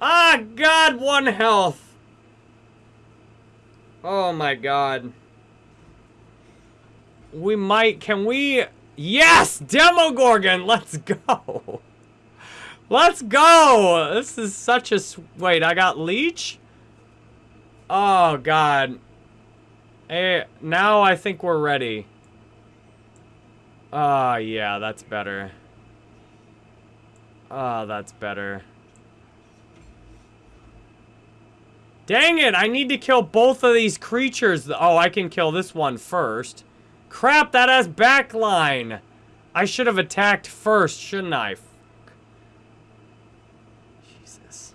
Ah, God, one health. Oh, my God. We might, can we? Yes, Demogorgon, let's go. Let's go. This is such a, wait, I got Leech? Oh, God. Hey, now I think we're ready. Ah, yeah, that's better. Ah, that's better. Dang it, I need to kill both of these creatures. Oh, I can kill this one first. Crap, that has backline. I should have attacked first, shouldn't I? Jesus.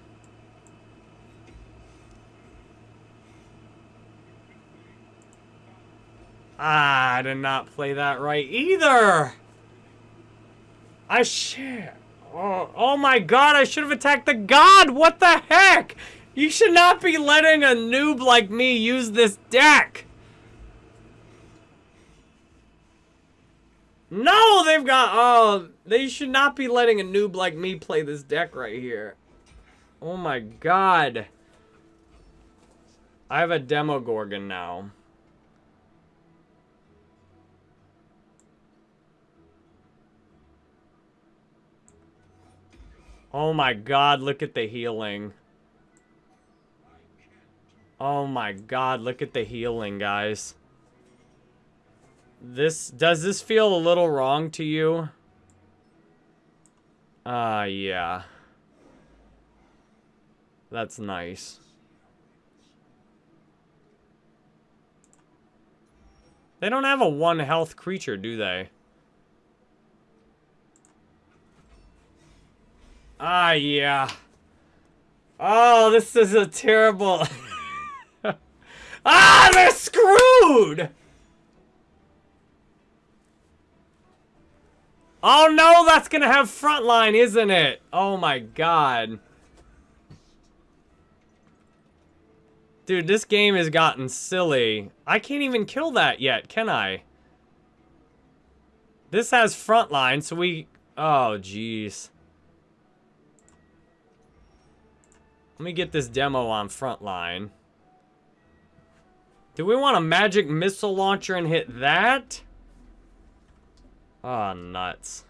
Ah, I did not play that right either. I shit. Oh, oh my god, I should have attacked the god. What the heck? You should not be letting a noob like me use this deck. No, they've got... Oh, they should not be letting a noob like me play this deck right here. Oh my god. I have a Demogorgon now. Oh my god, look at the healing. Oh my god, look at the healing, guys. This, does this feel a little wrong to you? Ah, uh, yeah. That's nice. They don't have a one health creature, do they? Ah, yeah. Oh, this is a terrible... ah, they're screwed! Oh no, that's gonna have frontline, isn't it? Oh my god. Dude, this game has gotten silly. I can't even kill that yet, can I? This has frontline, so we... Oh, jeez. Let me get this demo on frontline. Do we want a magic missile launcher and hit that? Oh, nuts.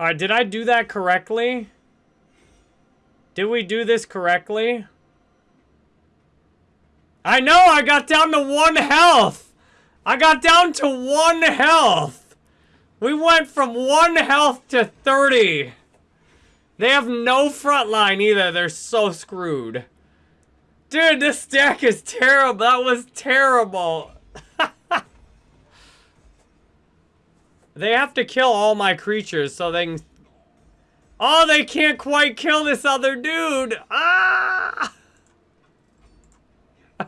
Alright, did I do that correctly? Did we do this correctly? I know, I got down to one health! I got down to one health! We went from one health to 30. They have no front line either. They're so screwed. Dude, this deck is terrible. That was terrible. They have to kill all my creatures so they can... Oh, they can't quite kill this other dude! Ah!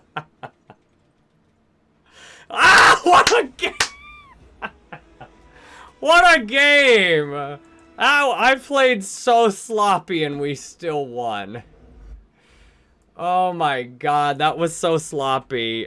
ah! What a game! what a game! Ow, I played so sloppy and we still won. Oh my god, that was so sloppy.